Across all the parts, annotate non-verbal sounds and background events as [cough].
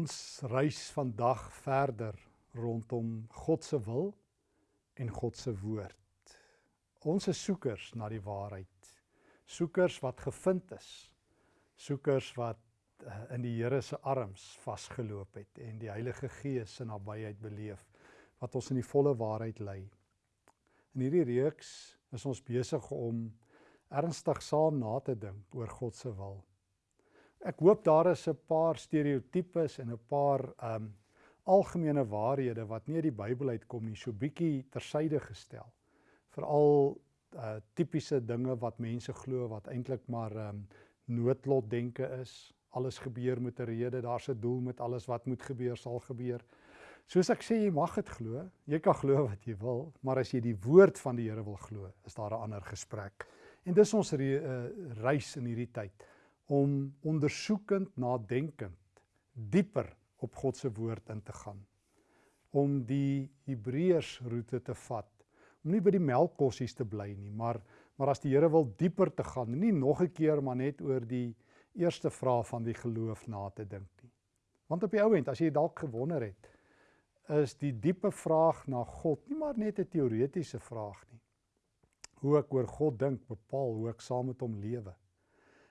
Ons reis vandag verder rondom God se wil en God se woord. Ons is soekers na die waarheid. Soekers wat gevind is. Soekers wat uh, in die Here se arms vasgeloop het en die Heilige Gees se nabyheid beleef wat ons in die volle waarheid lei. In hierdie reeks is ons besig om ernstig saam na te dink oor God se wil. Ek hoop daar is 'n paar stereotypes en 'n paar um algemene waarhede wat nie uit die Bybel uitkom nie, so bietjie tersyde gestel. Veral uh tipiese dinge wat mense glo wat eintlik maar um noodlotdenke is. Alles gebeur met 'n rede, daar's 'n doel met alles wat moet gebeur sal gebeur. Soos ek sê, jy mag dit glo. Jy kan glo wat jy wil, maar as jy die woord van die Here wil glo, is daar 'n ander gesprek. En dis ons re, uh, reis in hierdie tyd om ondersoekend, nadenkend, dieper op God se woord in te gaan. Om die Hebreërs roete te vat. Om nie by die melkkossies te bly nie, maar maar as die Here wil dieper te gaan, nie nog 'n keer maar net oor die eerste vraag van die geloof na te dink nie. Want op die ou end, as jy dalk gewonder het, is die diepe vraag na God nie maar net 'n teoretiese vraag nie. Hoe ek oor God dink bepaal hoe ek saam met hom lewe.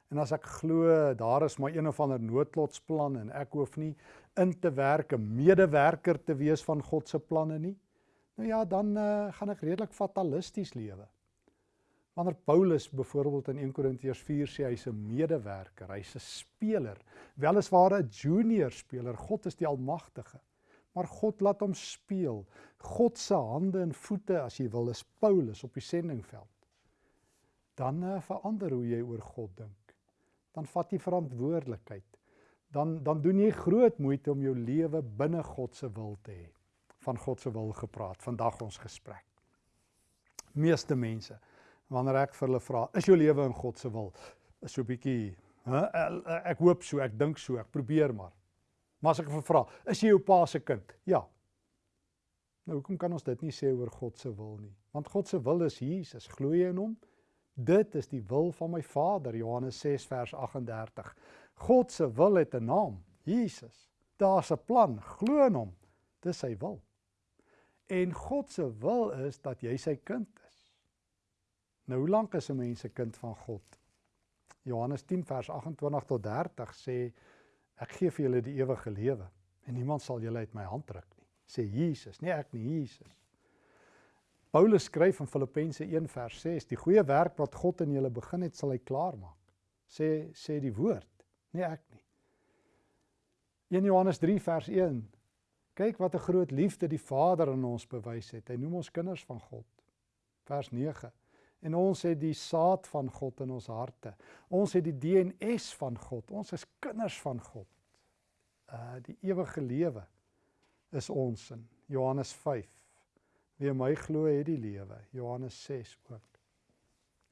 En as ek glo daar is maar een of ander noodlotsplan en ek hoef nie in te werk 'n medewerker te wees van God se planne nie. Nou ja, dan uh, gaan ek redelik fatalisties lewe. Wanneer Paulus byvoorbeeld in 1 Korintiërs 4 sê hy's 'n medewerker, hy's 'n speler, weliswaar 'n junior speler, God is die almagtige maar God laat hom speel. God se hande en voete as jy wil is Paulus op die sendingveld. Dan uh, verander hoe jy oor God dink. Dan vat jy verantwoordelikheid. Dan dan doen jy groot moeite om jou lewe binne God se wil te hê. Van God se wil gepraat vandag ons gesprek. Meeste mense wanneer ek vir hulle vra, is jou lewe in God se wil? Is so 'n bietjie, hè, ek hoop so, ek dink so, ek probeer maar. Maar as ek vra, is jy jou pa se kind? Ja. Nou hoekom kan ons dit nie sê oor God se wil nie? Want God se wil is Jesus. Glo jy in hom? Dit is die wil van my Vader, Johannes 6 vers 38. God se wil het 'n naam, Jesus. Daar's 'n plan, glo in hom. Dis sy wil. En God se wil is dat jy sy kind is. Nou hoe lank is 'n mens 'n kind van God? Johannes 10 vers 28 tot 30 sê Ek gee vir julle die ewige lewe en niemand sal julle uit my hand ruk nie. Sê Jesus, nie ek nie, Jesus. Paulus skryf in Filippense 1 vers 6, die goeie werk wat God in julle begin het, sal hy klaar maak. Sê sê die woord, nie ek nie. 1 Johannes 3 vers 1. Kyk wat 'n groot liefde die Vader aan ons bewys het. Hy noem ons kinders van God. Vers 9. En ons het die saad van God in ons harte. Ons het die DNS van God. Ons is kinders van God. Uh die ewige lewe is ons in Johannes 5. Wie my glo het die lewe. Johannes 6 ook.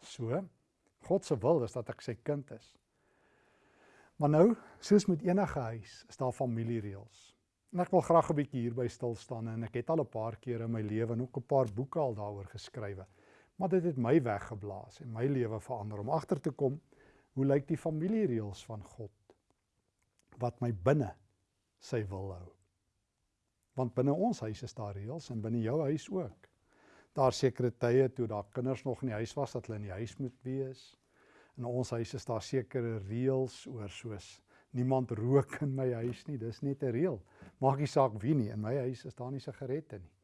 So God se wil is dat ek sy kind is. Maar nou, soos met enige huis, is daar familiereëls. En ek wil graag 'n bietjie hierby stil staan en ek het al 'n paar keer in my lewe en ook 'n paar boeke al daaroor geskrywe. Maar dit het my weggeblaas en my lewe verander om agter te kom hoe lyk die familiereëls van God wat my binne sy wil hou. Want binne ons huis is daar reëls en binne jou huis ook. Daar sekere tye toe daar kinders nog in die huis was dat hulle in die huis moet wees. In ons huis is daar sekere reëls oor soos niemand rook in my huis nie. Dis net 'n reël. Maak nie saak wie nie. In my huis is daar nie sigarette nie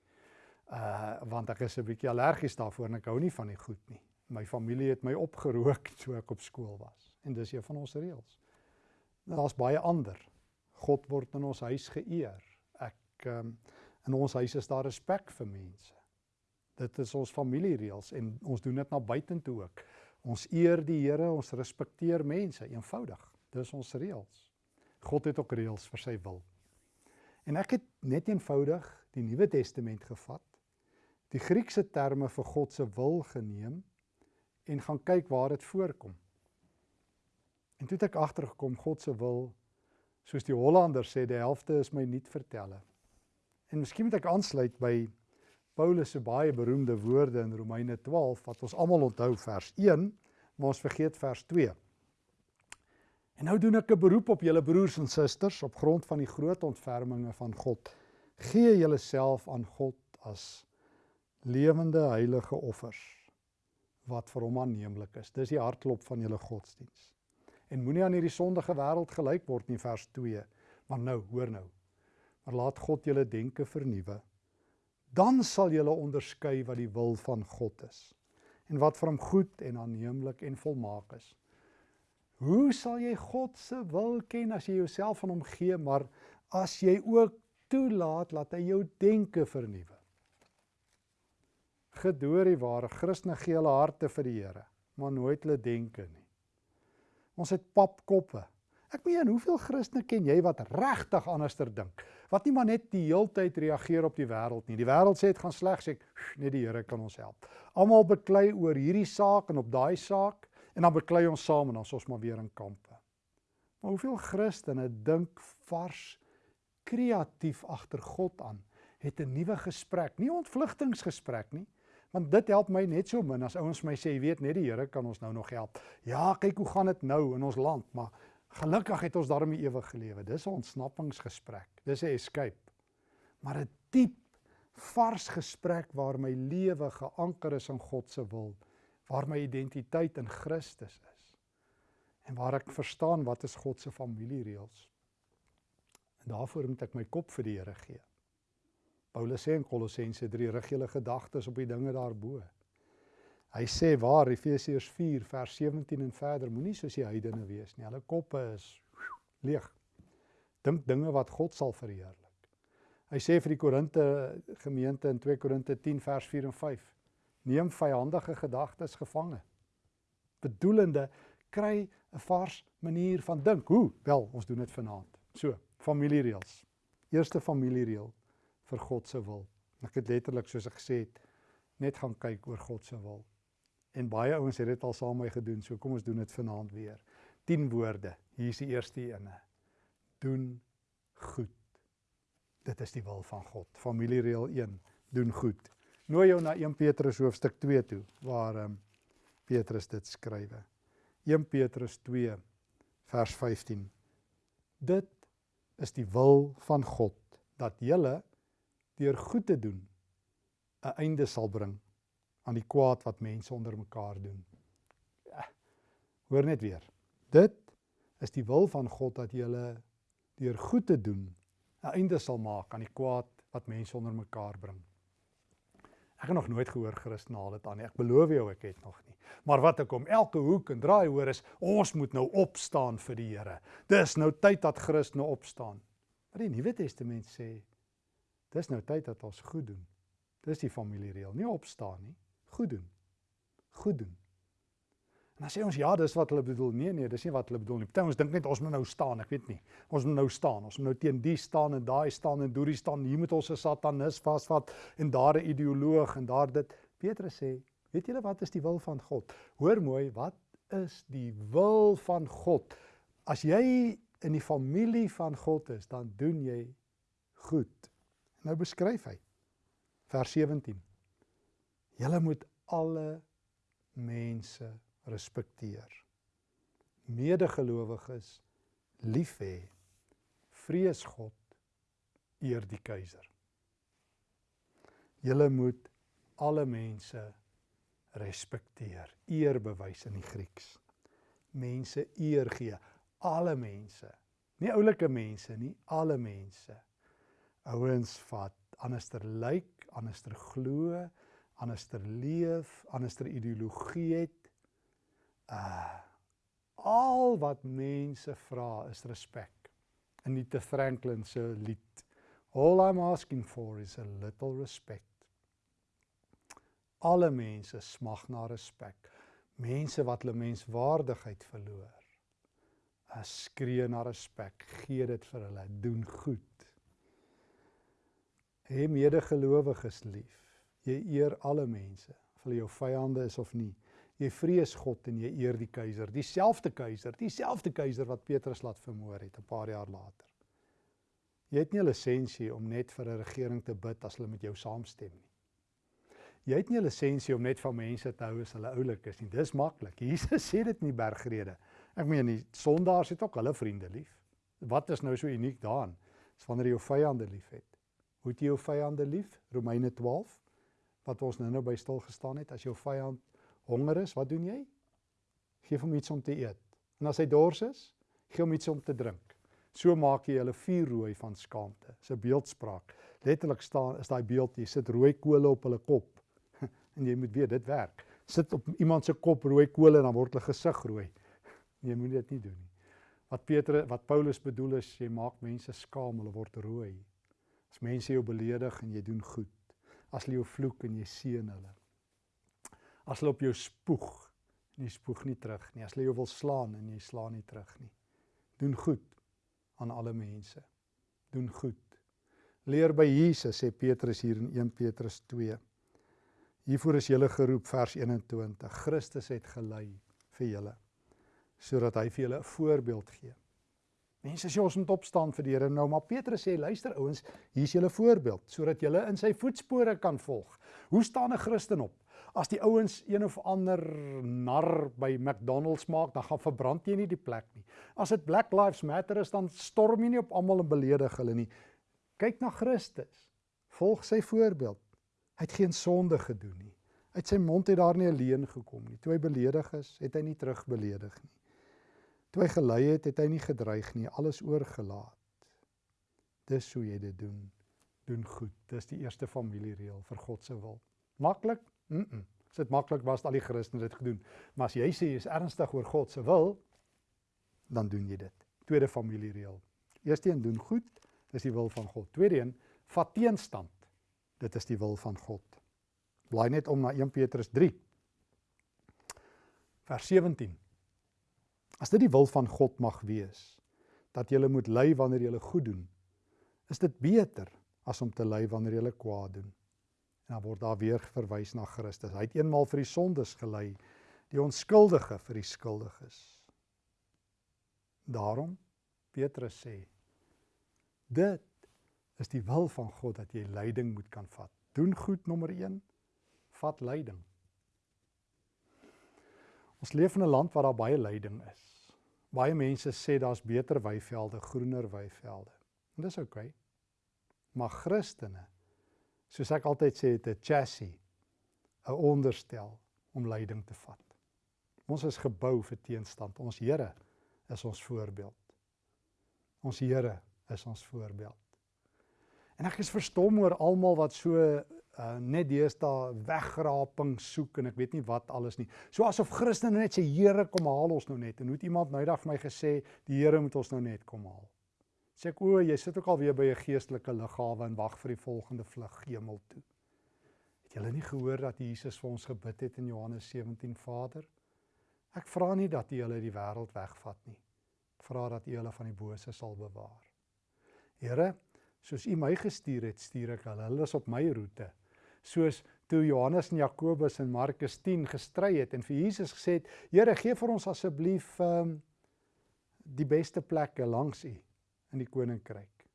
uh want ek is 'n bietjie allergies daarvoor en ek hou nie van die goed nie. My familie het my opgerook [laughs] toe ek op skool was en dis een van ons reëls. Daar's baie ander. God word in ons huis geëer. Ek um, in ons huis is daar respek vir mense. Dit is ons familiereëls en ons doen dit na buitentoe ook. Ons eer die Here, ons respekteer mense, eenvoudig. Dis ons reëls. God het ook reëls vir sy wil. En ek het net eenvoudig die Nuwe Testament gevat die Griekse terme vir God se wil geneem en gaan kyk waar dit voorkom. En toe het ek agtergekom God se wil soos die Hollanders sê die helfte is my nuut vertelle. En miskien moet ek aansluit by Paulus se baie beroemde woorde in Romeine 12 wat ons almal onthou vers 1, maar ons vergeet vers 2. En nou doen ek 'n beroep op julle broers en susters op grond van die groot ontferminge van God. Gee julleself aan God as lewende heilige offers wat vir hom aanneemlik is. Dis die hartklop van julle godsdiens. En moenie aan hierdie sondige wêreld gelyk word nie vers 2. Maar nou, hoor nou. Maar laat God julle denke vernuwe. Dan sal julle onderskei wat die wil van God is en wat vir hom goed en aanneemlik en volmaak is. Hoe sal jy God se wil ken as jy jouself aan hom gee, maar as jy ook toelaat dat hy jou denke vernuwe? Gedoor die ware Christene gee hulle harte vir die Here, maar nooit hulle denke nie. Ons het papkoppe. Ek meen, hoeveel Christene ken jy wat regtig anderster dink? Wat nie maar net die heeltyd reageer op die wêreld nie. Die wêreld sê dit gaan sleg, sê ek, net die Here kan ons help. Almal beklei oor hierdie saak en op daai saak en dan beklei ons saam en dan ons maar weer in kampe. Maar hoeveel Christene dink vars kreatief agter God aan, het 'n nuwe gesprek, nie ontvlugtingsgesprek nie, want dit help my net so min as ouens my sê, jy weet net die Here kan ons nou nog help. Ja, kyk hoe gaan dit nou in ons land, maar gelukkig het ons daarmee ewig gelewe. Dis 'n ontsnappingsgesprek. Dis 'n escape. Maar 'n diep vars gesprek waar my lewe geanker is in God se wil waar my identiteit in Christus is en waar ek verstaan wat is God se familiereëls. En daarvoor moet ek my kop vir die Here gee. Paulus sê in Kolossense 3 rig julle gedagtes op die dinge daarbo. Hy sê waar Efesiërs 4 vers 17 en verder moenie soos die heidene wees nie. Hulle koppe is leeg. Dink dinge wat God sal verheerlik. Hy sê vir die Korinte gemeente in 2 Korinte 10 vers 4 en 5 neem vyandige gedagtes gevange. Bedoelende kry 'n vars manier van dink. Hoe? Wel, ons doen dit vanaand. So, familiereëls. Eerste familiereël vir God se wil. Ek het letterlik soos ek gesê het net gaan kyk oor God se wil. En baie ouens het dit al saam met my gedoen. So kom ons doen dit vanaand weer. 10 woorde. Hier is die eerste ene. Doen goed. Dit is die wil van God. Familiereël 1. Doen goed nooi jou na 1 Petrus hoofstuk 2 toe waar um, Petrus dit skrywe. 1 Petrus 2 vers 15. Dit is die wil van God dat julle deur goed te doen 'n einde sal bring aan die kwaad wat mense onder mekaar doen. Ja, hoor net weer. Dit is die wil van God dat julle deur goed te doen 'n einde sal maak aan die kwaad wat mense onder mekaar bring. Ek het nog nooit gehoor Christen haal dit aan nie. Ek beloof jou ek het nog nie. Maar wat ek om elke hoek en draai hoor is ons moet nou opstaan vir die Here. Dis nou tyd dat Christen nou opstaan. Wat die Nuwe Testament sê, dis nou tyd dat ons goed doen. Dis die familiereël, nie opstaan nie, goed doen. Goed doen. En dan sê ons ja, dis wat hulle bedoel. Nee nee, dis nie wat hulle bedoel nie. Party ons dink net ons moet nou staan, ek weet nie. Ons moet nou staan. Ons moet nou teen die staan en daai staan en doorie staan. Hier moet ons 'n satanis vasvat en daar 'n ideoloog en daar dit. Petrus sê, weet julle wat is die wil van God? Hoor mooi, wat is die wil van God? As jy in die familie van God is, dan doen jy goed. Nou beskryf hy vers 17. Julle moet alle mense respekteer. Medegelowiges lief hê, vrees God, eer die keiser. Julle moet alle mense respekteer, eer bewys in die Grieks. Mense eer gee, alle mense. Nie oulike mense nie, alle mense. Ouens wat anderster lyk, anderster glo, anderster leef, anderster ideologie het, uh al wat mense vra is respek. In die Franklin se lied All I'm asking for is a little respect. Alle mense smag na respek. Mense wat hulle menswaardigheid verloor. As skree na respek, gee dit vir hulle, doen goed. Hê medegelowiges lief. Jy eer alle mense, of hulle jou vyande is of nie. Jy vrees God en jy eer die keiser, dieselfde keiser, dieselfde keiser wat Petrus laat vermoor het 'n paar jaar later. Jy het nie 'n lisensie om net vir 'n regering te bid as hulle met jou saamstem nie. Jy het nie 'n lisensie om net van mense te hou as hulle oulik is nie. Dis maklik. Jesus sê dit in die bergrede. Ek meen die sondaars het ook hulle vriende lief. Wat is nou so uniek daarin? Dis wanneer jy jou vyande liefhet. Hoe het jy jou vyande lief? Romeine 12 wat ons nou nou by stil gestaan het. As jou vyand honger is, wat doen jy? Geef hom iets om te eet. En as hy dors is, gee hom iets om te drink. So maak jy hulle vuur rooi van skaamte. Dis 'n beeldspraak. Letterlik staan is daai beeld jy sit rooi kole op hulle kop. [laughs] en jy moet weet dit werk. Sit op iemand se kop rooi kole en dan word hulle gesig rooi. [laughs] Jy moet dit nie doen nie. Wat Petrus wat Paulus bedoel is jy maak mense skaam, hulle word rooi. As mense jou beledig en jy doen goed. As hulle jou vloek en jy seën hulle. As hulle op jou spoeg en jy spoeg nie terug nie. As hulle jou wil slaan en jy slaan nie terug nie. Doen goed aan alle mense. Doen goed. Leer by Jesus sê Petrus hier in 1 Petrus 2. Hiervoor is julle geroep vers 21. Christus het gelei vir julle sodat hy vir julle 'n voorbeeld gee. Mense sê ons moet opstaan vir die Here nou, maar Petrus sê luister ouens, hier's julle voorbeeld sodat julle in sy voetspore kan volg. Hoe staan 'n Christen op? As die ouens een of ander nar by McDonald's maak, dan gaan verbrand jy nie die plek nie. As dit Black Lives Matter is, dan storm jy nie op almal en beledig hulle nie. Kyk na Christus. Volg sy voorbeeld. Hy het geen sonde gedoen nie. Uit sy mond het daar nie leuen gekom nie. Toe hy beledig is, het hy nie terugbeledig nie. Toe hy gelei het, het hy nie gedreig nie, alles oorgelaat. Dis hoe jy dit doen. Doen goed. Dis die eerste familiereël vir God se wil. Maklik? Mm. -mm. As dit maklik was, al die Christene dit gedoen. Maar as jy sê jy is ernstig oor God se wil, dan doen jy dit. Tweede familiereël. Eerste een doen goed, dis die wil van God. Tweede een, vat teenstand. Dit is die wil van God. Blaai net om na 1 Petrus 3. Vers 17. As dit die wil van God mag wees dat jy moet ly wanneer jy goed doen, is dit beter as om te ly wanneer jy kwaad doen. En dan word daar weer verwys na Christus. Hy het eenmaal vir die sondes gelei, die onskuldige vir die skuldiges. Daarom Petrus sê dit is die wil van God dat jy lyding moet kan vat. Doen goed nommer 1, vat lyding. Ons leef in 'n land waar daar baie lyding is. Baie mense sê daar's beter weivelde, groener weivelde. En dis oukei. Okay. Maar Christene, soos ek altyd sê, het 'n chassis, 'n onderstel om leiding te vat. Ons is gebou vir teenstand. Ons Here is ons voorbeeld. Ons Here is ons voorbeeld. En ek is verstom oor almal wat so uh, net deesdae wegraping soek en ek weet nie wat alles nie. So asof Christene net sê Here kom haal ons nou net en hoe het iemand nou dag vir my gesê die Here moet ons nou net kom haal. Sê ek o, jy sit ook al weer by 'n geestelike lughawe en wag vir die volgende vlug hemel toe. Het julle nie gehoor dat Jesus vir ons gebid het in Johannes 17 Vader? Ek vra nie dat U hulle die wêreld wegvat nie. Ek vra dat U hulle van die bose sal bewaar. Here, soos U my gestuur het, stuur ek hulle. Hulle is op my roete soos toe Johannes en Jakobus in Markus 10 gestry het en vir Jesus gesê het: "Here, gee vir ons asseblief ehm um, die beste plekke langs U in die koninkryk."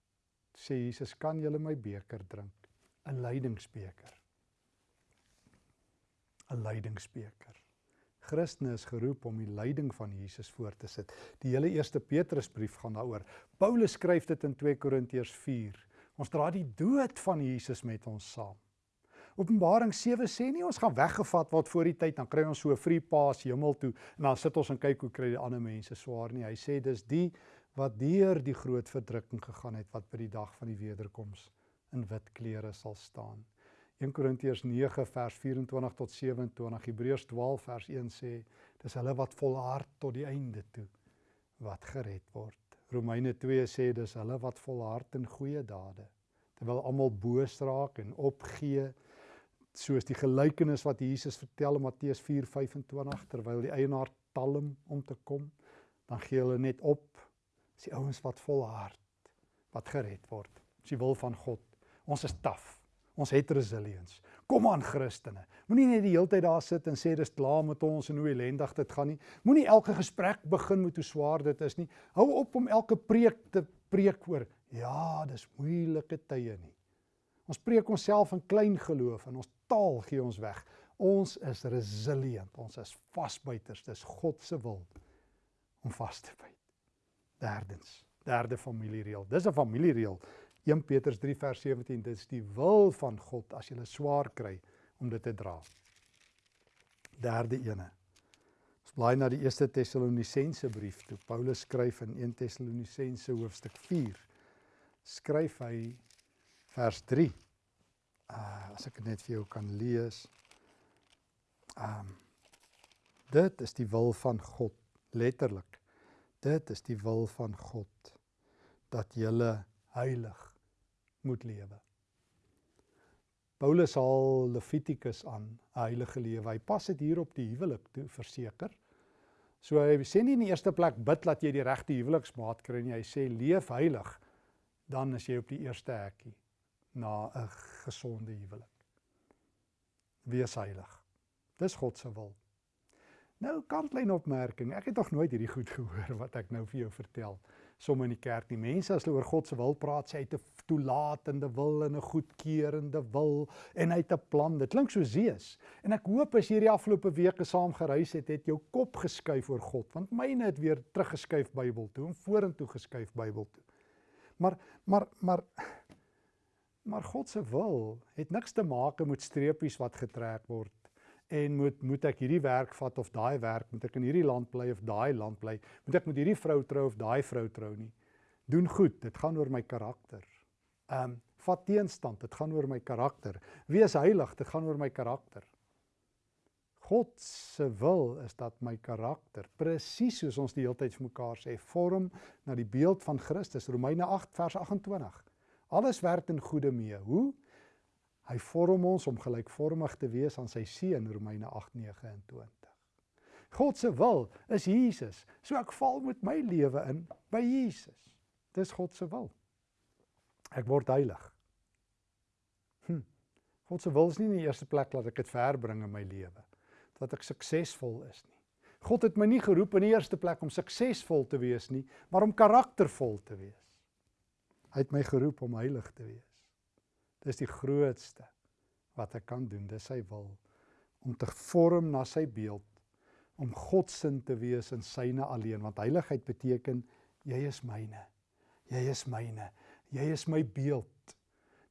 Sê Jesus: "Kan julle my beker drink? 'n Lydingsbeker." 'n Lydingsbeker. Christene is geroep om die lyding van Jesus voor te sit. Die hele eerste Petrusbrief gaan daaroor. Paulus skryf dit in 2 Korintiërs 4. Ons dra die dood van Jesus met ons saam. Openbaring 7 sê nie ons gaan weggevat word voor die tyd dan kry ons so 'n free pass hemel toe en dan sit ons en kyk hoe kry die ander mense swaar nie. Hy sê dis die wat deur die groot verdrukking gegaan het wat by die dag van die wederkoms in wit klere sal staan. 1 Korintiërs 9 vers 24 tot 27, Hebreërs 12 vers 1 sê dis hulle wat volhard tot die einde toe wat gered word. Romeine 2 sê dis hulle wat volhard in goeie dade terwyl almal boos raak en opgee soos die gelykenis wat Jesus vertel in Matteus 4:25 terwyl die eienaar talm om te kom, dan gee hulle net op. Dis die ouens wat volhard, wat gered word. Dis die wil van God. Ons is taaf. Ons het resilience. Kom aan Christene. Moenie net die hele tyd daar sit en sê dis klaar met ons en hoe ellendig dit gaan nie. Moenie elke gesprek begin met hoe swaar dit is nie. Hou op om elke preek te preek oor ja, dis moeilike tye nie. Ons preek onsself in klein geloof en ons taal gee ons weg. Ons is resilient, ons is vasbuiters. Dis God se wil om vas te byt. Derdens, derde familiereël. Dis 'n familiereël. 1 Petrus 3 vers 17, dit is die wil van God as jy swaar kry om dit te dra. Derde ene. Ons blaai na die 1 Tessalonisense brief toe. Paulus skryf in 1 Tessalonisense hoofstuk 4. Skryf hy vers 3. Uh as ek dit net vir jou kan lees. Um dit is die wil van God letterlik. Dit is die wil van God dat jy heilig moet lewe. Paulus haal Levitikus aan, 'n heilige lewe. Hy pas dit hier op die huwelik toe verseker. So hy sê nie in die eerste plek bid dat jy die regte huweliksmaat kry nie. Hy sê leef heilig, dan is jy op die eerste hekkie na 'n gesonde huwelik. Wees heilig. Dis God se wil. Nou kantlyn opmerking. Ek het nog nooit hierdie goed [laughs] gehoor wat ek nou vir jou vertel. Somme in die kerk nie. Mense as hulle oor God se wil praat, sê hy het 'n toelatende wil en 'n goedkeurende wil en hy het 'n plan. Dit klink so Zeus. En ek hoop as jy hierdie afgelope weke saam gereis het, het jou kop geskuif oor God, want myne het weer teruggeskuif Bybel toe en vorentoe geskuif Bybel toe. Maar maar maar maar God se wil het niks te maak met streepies wat getrek word en moet moet ek hierdie werk vat of daai werk moet ek in hierdie land bly of daai land bly moet ek met hierdie vrou trou of daai vrou trou nie. Doen goed dit gaan oor my karakter. Ehm um, vat teenstand dit gaan oor my karakter. Wees heilig dit gaan oor my karakter. God se wil is dat my karakter presies soos ons die hele tyd vir mekaar sê vorm na die beeld van Christus. Romeine 8 vers 28 alles werk in goeie mee hoe Hy vorm ons om gelykvormig te wees aan sy seun Romeine 8:29. God se wil is Jesus. So ek val met my lewe in by Jesus. Dis God se wil. Ek word heilig. Hm. God se wil is nie in die eerste plek dat ek dit verbring in my lewe dat ek suksesvol is nie. God het my nie geroep in die eerste plek om suksesvol te wees nie, maar om karaktervol te wees. Hy het my geroep om heilig te wees. Dis die grootste wat ek kan doen. Dis sy wil om te vorm na sy beeld, om God se te wees in syne alleen, want heiligheid beteken jy is myne. Jy is myne. Jy is my beeld.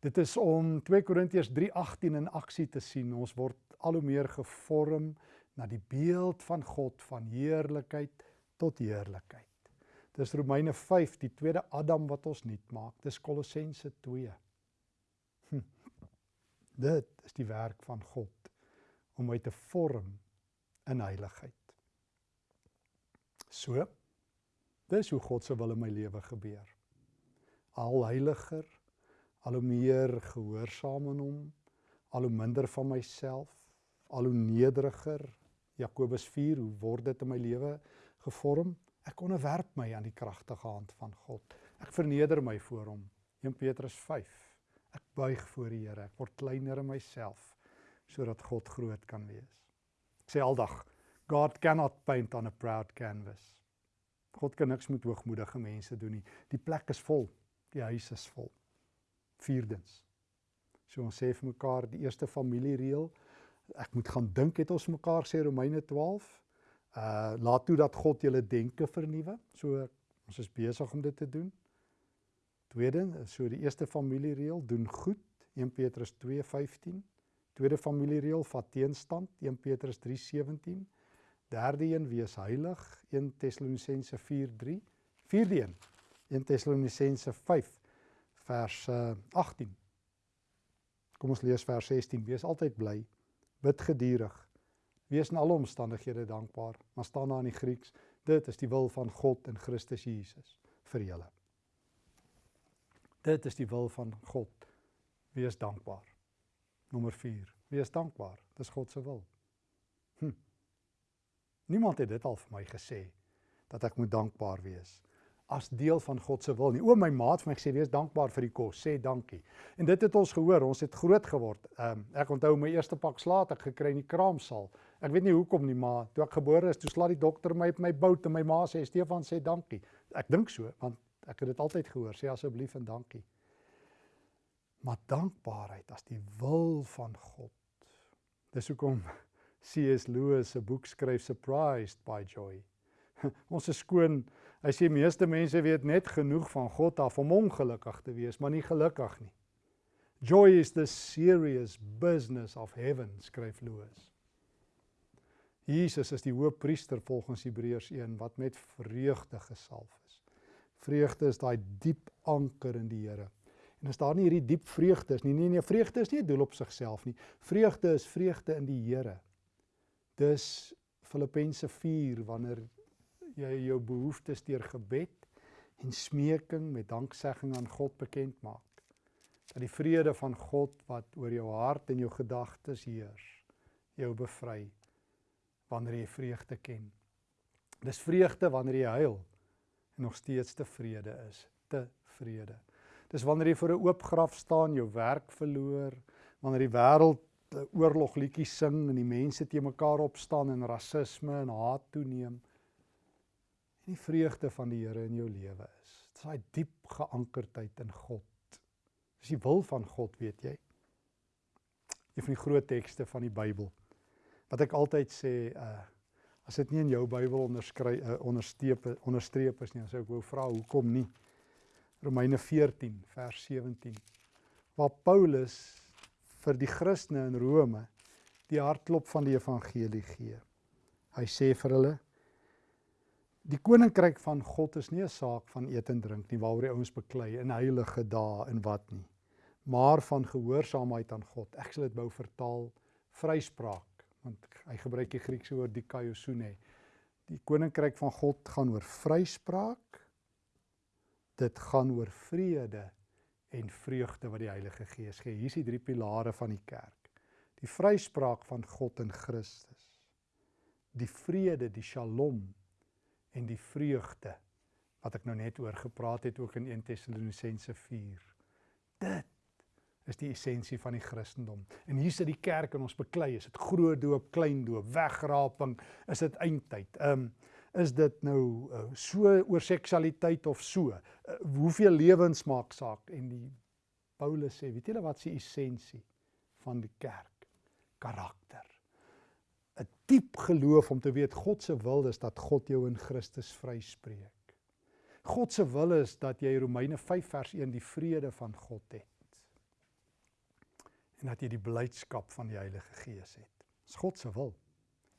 Dit is om 2 Korintiërs 3:18 in aksie te sien. Ons word al hoe meer gevorm na die beeld van God van heerlikheid tot heerlikheid. Dis Romeine 5, die tweede Adam wat ons nuut maak. Dis Kolossense 2. Hm. Dit is die werk van God om my te vorm in heiligheid. So dis hoe God se wil in my lewe gebeur. Al heiliger, al hoe meer gehoorsaam aan hom, al hoe minder van myself, al hoe nederiger. Jakobus 4, hoe word dit in my lewe gevorm? Ek onderwerp my aan die kragtige hand van God. Ek verneder my voor hom. 1 Petrus Ek buig voor die Here. Ek word kleiner in myself sodat God groot kan wees. Ek sê aldag, God cannot paint on a proud canvas. God kan niks met hoogmoedige mense doen nie. Die plek is vol. Die huis is vol. Vierdens. So ons sê vir mekaar die eerste familiereël, ek moet gaan dink het ons mekaar sê Romeine 12. Uh laat toe dat God julle denke vernuwe. So ons is besig om dit te doen. Tweede, so die eerste familiereël doen goed, 1 Petrus 2:15. Tweede familiereël vat teenstand, 1 Petrus 3:17. Derde een, wees heilig, 1 Tessalonisense 4:3. Vierde een, 1 Tessalonisense 5 vers 18. Kom ons lees vers 16. Wees altyd bly, bid gedurig. Wees in alle omstandighede dankbaar, maar staan daar in die Grieks, dit is die wil van God in Christus Jesus vir julle. Dit is die wil van God. Wees dankbaar. Nommer 4. Wees dankbaar. Dis God se wil. Hm. Niemand het dit al vir my gesê dat ek moet dankbaar wees as deel van God se wil nie. O my maat vir my gesê wees dankbaar vir die kos, sê dankie. En dit het ons gehoor, ons het groot geword. Ehm um, ek onthou my eerste pak slaat ek gekry in die kraamsaal. Ek weet nie hoekom nie, maar toe ek gebore is, toe slaat die dokter my op my bout en my ma sê Stefan sê dankie. Ek dink so, want Ek het dit altyd gehoor, sê asseblief en dankie. Maar dankbaarheid as die wil van God. Dis hoekom C.S. Lewis 'n boek skryf Surprised by Joy. [laughs] Ons is skoon. Hy sê meeste mense weet net genoeg van God af om ongelukkig te wees, maar nie gelukkig nie. Joy is the serious business of heaven, skryf Lewis. Jesus is die hoëpriester volgens Hebreërs 1 wat met vreugde gesalf is. Vreugde is daai diep anker in die Here. En as daar nie hierdie diep vreugde is nie, nee nee, vreugde is nie 'n doel op sigself nie. Vreugde is vreugde in die Here. Dis Filippense 4 wanneer jy jou behoeftes deur gebed en smeking met danksegging aan God bekend maak. Dat die vrede van God wat oor jou hart en jou gedagtes heers, jou bevry wanneer jy vreugde ken. Dis vreugde wanneer jy huil en nog steeds te vrede is, te vrede. Dis wanneer jy voor 'n oop graf staan, jou werk verloor, wanneer die wêreld oorlogliedjies sing en die mense te mekaar opstaan en rasisme en haat toeneem. En die vreugde van die Here in jou lewe is. Dit is daai diep geankerdheid in God. Dis die wil van God, weet jy. Een van die groot tekste van die Bybel wat ek altyd sê uh as dit nie in jou Bybel onderskryf uh, onderstreep onderstreep is nie, dan sou ek wou vra hoekom nie. Romeine 14 vers 17 waar Paulus vir die Christene in Rome die hartklop van die evangelie gee. Hy sê vir hulle die koninkryk van God is nie 'n saak van eet en drink nie waaroor die ouens beklei in heilige dae en wat nie, maar van gehoorsaamheid aan God. Ek sal dit bou vertaal vryspraak want hy gebruik die Griekse woord dikaiosune. Die koninkryk van God gaan oor vryspraak. Dit gaan oor vrede en vreugde wat die Heilige Gees gee. Hier is die drie pilare van die kerk. Die vryspraak van God in Christus. Die vrede, die Shalom en die vreugde wat ek nou net oor gepraat het ook in 1 Tessalonisense 4. Dit is die essensie van die Christendom. En hier sit die kerk en ons beklei, is dit groot doop, klein doop, wegraping, is dit eindtyd. Ehm um, is dit nou uh, so oor seksualiteit of so? Uh, hoeveel lewens maak saak en die Paulus sê, weet julle wat se essensie van die kerk? Karakter. Diep geloof om te weet God se wil is dat God jou in Christus vryspreek. God se wil is dat jy Romeine 5 vers 1 die vrede van God het en dat jy die blydskap van die Heilige Gees het. Dis God se wil.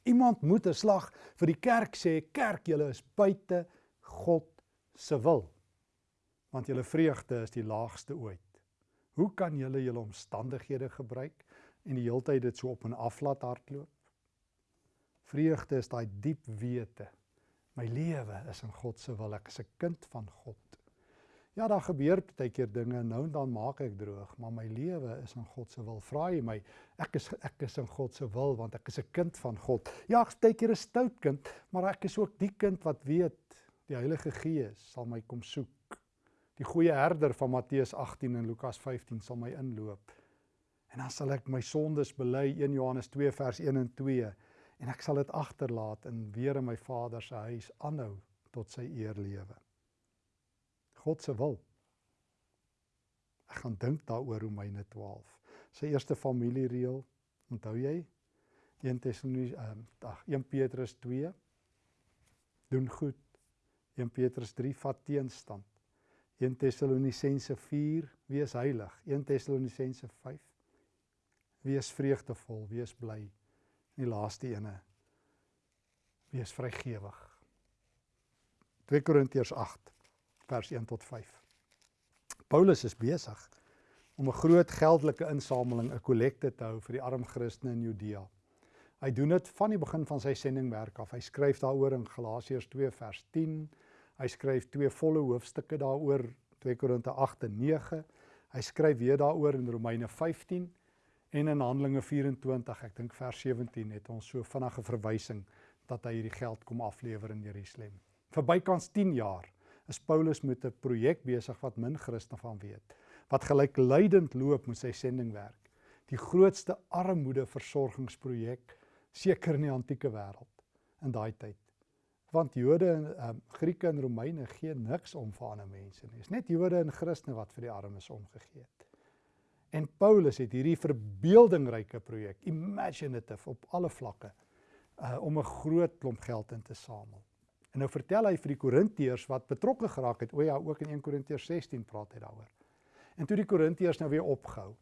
Iemand moet 'n slag vir die kerk sê, kerk, julle is buite God se wil. Want julle vreugde is die laagste ooit. Hoe kan julle julle omstandighede gebruik en die heeltyd dit so op en af laat hardloop? Vreugde is daai diep wete. My lewe is in God se wil. Ek is 'n kind van God. Ja, daar gebeur baie keer dinge nou en dan maak ek droog, maar my lewe is in God se wil. Vra jy my, ek is ek is in God se wil want ek is 'n kind van God. Ja, ek baie keer 'n stout kind, maar ek is ook die kind wat weet die Heilige Gees sal my kom soek. Die goeie herder van Matteus 18 en Lukas 15 sal my inloop. En dan sal ek my sondes bely 1 Johannes 2 vers 1 en 2 en ek sal dit agterlaat en weer in my Vader se huis aanhou tot sy eer lewe. God se wil. Ek gaan dink daaroor Romeine 12. Sy eerste familiereël, onthou jy? 1 Tessalonisense ehm ag 1 Petrus 2 doen goed. 1 Petrus 3 vat teenstand. 1 Tessalonisense 4 wees heilig. 1 Tessalonisense 5 wees vreugdevol, wees bly. En die laaste ene wees vrygewig. 2 Korintiërs 8 vers 1 tot 5. Paulus is besig om 'n groot geldelike insameling, 'n kollekte te hou vir die arm Christene in Judea. Hy doen dit van die begin van sy sendingwerk af. Hy skryf daaroor in Galasiërs 2 vers 10. Hy skryf twee volle hoofstukke daaroor, 2 Korinte 8 en 9. Hy skryf weer daaroor in Romeine 15 en in Handelinge 24, ek dink vers 17 het ons so vinnige verwysing dat hy hierdie geld kom aflewer in Jerusalem. Vir bykans 10 jaar is Paulus met 'n projek besig wat min Christene van weet. Wat gelykleidend loop met sy sendingwerk. Die grootste armoedeversorgingsprojek seker in die antieke wêreld in daai tyd. Want Jode en um, Grieke en Romeine gee niks om vir ander mense nie. Dis net Jode en Christene wat vir die armes omgegee het. En Paulus het hierdie verbeeldingryke projek, imaginative op alle vlakke, uh, om 'n groot klomp geld in te samel. En nou vertel hy vir die Korintiërs wat betrokke geraak het. O ja, ook in 1 Korintiërs 16 praat hy daaroor. En toe die Korintiërs nou weer opgehou.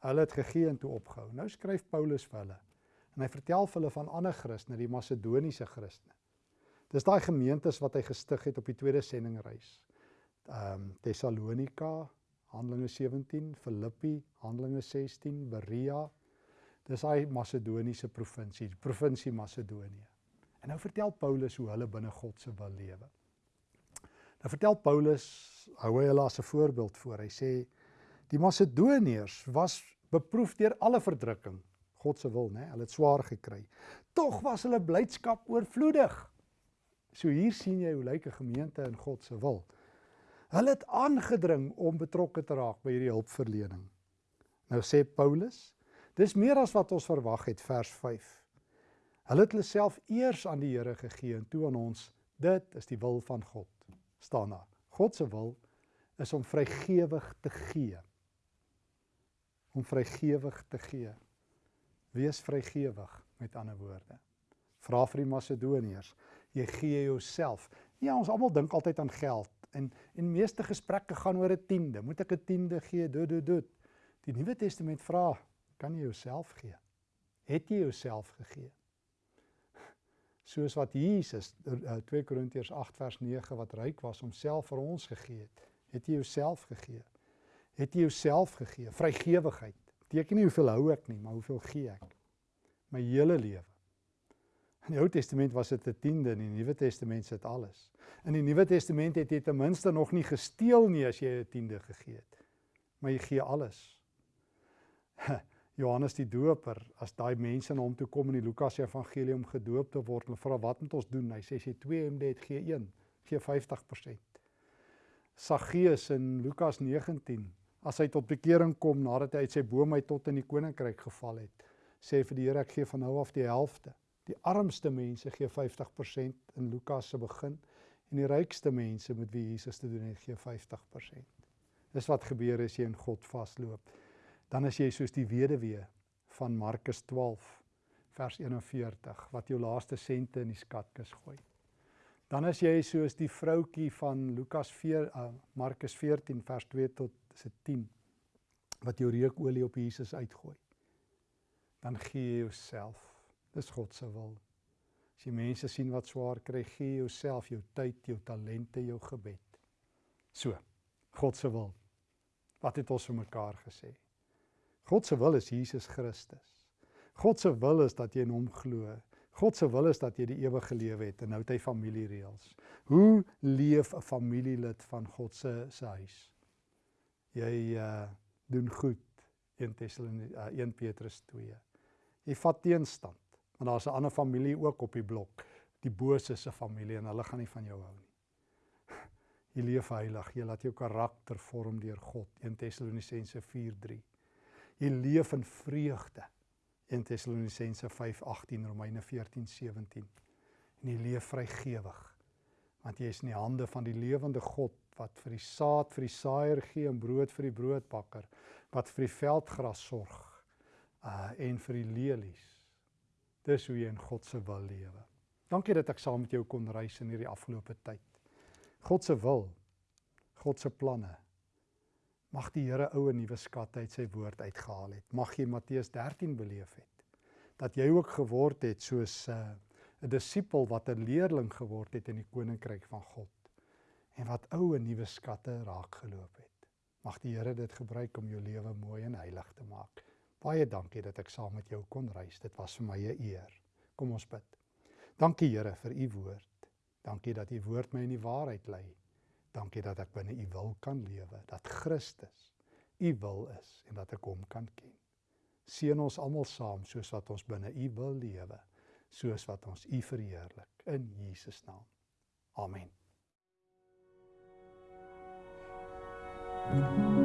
Hulle het gegee en toe opgehou. Nou skryf Paulus vir hulle. En hy vertel vir hulle van ander Christene, die Macedoniese Christene. Dis daai gemeentes wat hy gestig het op die tweede sendingreis. Ehm um, Tessalonika, Handelinge 17, Filippi, Handelinge 16, Berea. Dis daai Macedoniese provinsie, die provinsie Macedonië. En nou vertel Paulus hoe hulle binne God se wil lewe. Nou vertel Paulus, hou hy hulle as 'n voorbeeld voor. Hy sê die Macedoniërs was beproef deur alle verdrukking, God se wil, né? Hulle het swaar gekry. Tog was hulle blydskap oorvloedig. So hier sien jy hoe lyk 'n gemeente in God se wil. Hulle het aangedring om betrokke te raak by hierdie hulpverlening. Nou sê Paulus, dis meer as wat ons verwag het vers 5. Hulle het hulle self eers aan die Here gegee en toe aan ons. Dit is die wil van God. staan daar. God se wil is om vrygewig te gee. Om vrygewig te gee. Wees vrygewig met ander woorde. Vra vir die Macedoniërs, jy gee jouself. Ja, ons almal dink altyd aan geld en en meeste gesprekke gaan oor 'n tiende. Moet ek 'n tiende gee? Dood dood dood. Die Nuwe Testament vra, kan jy jouself gee? Het jy jouself gegee? soos wat Jesus 2 eh, Korintiërs 8 vers 9 wat ryk was homself vir ons gegee het, het jy jouself gegee. Het jy jouself gegee? Vrygewigheid. Beteken nie hoeveel hou ek nie, maar hoeveel gee ek? My hele lewe. In die Ou Testament was dit 'n tiende, in die Nuwe Testament sit alles. In die Nuwe Testament het jy ten minste nog nie gesteel nie as jy 'n tiende gegee het. Maar jy gee alles. [laughs] Johannes die Doper, as daai mense na hom toe kom in die Lukas Evangelie om gedoop te word, hulle vra wat moet ons doen? Hy sê as jy 2 hemde het, gee 1, gee 50%. Saggeus in Lukas 19, as hy tot bekering kom nadat hy uit sy boom uit tot in die koninkryk geval het, sê vir die Here ek gee van nou af die helfte. Die armste mense gee 50% in Lukas se begin en die rykste mense met wie Jesus te doen het, gee 50%. Dis wat gebeur as jy in God vasloop dan is jy soos die weduwee van Markus 12 vers 41 wat jou laaste sente in die skatkis gooi. Dan is jy soos die vroutkie van Lukas 4 uh, Markus 14 vers 2 tot se 10 wat jou reukolie op Jesus uitgooi. Dan gee jy jouself. Dis God se wil. As jy mense sien wat swaar kry, gee jouself, jou tyd, jou talente, jou gebed. So, God se wil. Wat het ons vir mekaar gesê? God se wil is Jesus Christus. God se wil is dat jy in hom glo. God se wil is dat jy die ewige lewe het en nou het hy familiereëls. Hoe leef 'n familielid van God se se huis? Jy uh doen goed 1 Tessalonisense uh, 1 Petrus 2. Jy vat teenstand want daar's 'n ander familie ook op die blok, die bose se familie en hulle gaan nie van jou hou nie. [laughs] Jy leef heilig, jy laat jou karakter vorm deur God 1 Tessalonisense 4:3 jy leef in vreugde. 1 Tessalonisense 5:18, Romeine 14:17. En jy leef vrygewig. Want jy is in die hande van die lewende God wat vir die saad vir die saaier gee en brood vir die broodbakker, wat vir die veldgras sorg uh en vir die lelies. Dis hoe jy in God se wil lewe. Dankie dat ek saam met jou kon reis in hierdie afgelope tyd. God se wil, God se planne Mag die Here ou en nuwe skatte uit sy woord uitgehaal het. Mag jy Matteus 13 beleef het. Dat jy ook geword het soos 'n uh, disipel wat 'n leerling geword het in die koninkryk van God en wat ou en nuwe skatte raak geloop het. Mag die Here dit gebruik om jou lewe mooi en heilig te maak. Baie dankie dat ek saam met jou kon reis. Dit was vir my 'n eer. Kom ons bid. Dankie Here vir u woord. Dankie dat u woord my in die waarheid lei. Dankie dat ek binne U wil kan lewe, dat Christus U wil is en dat ek hom kan ken. Seën ons almal saam soos wat ons binne U wil lewe, soos wat ons U verheerlik in Jesus naam. Amen. Thank you.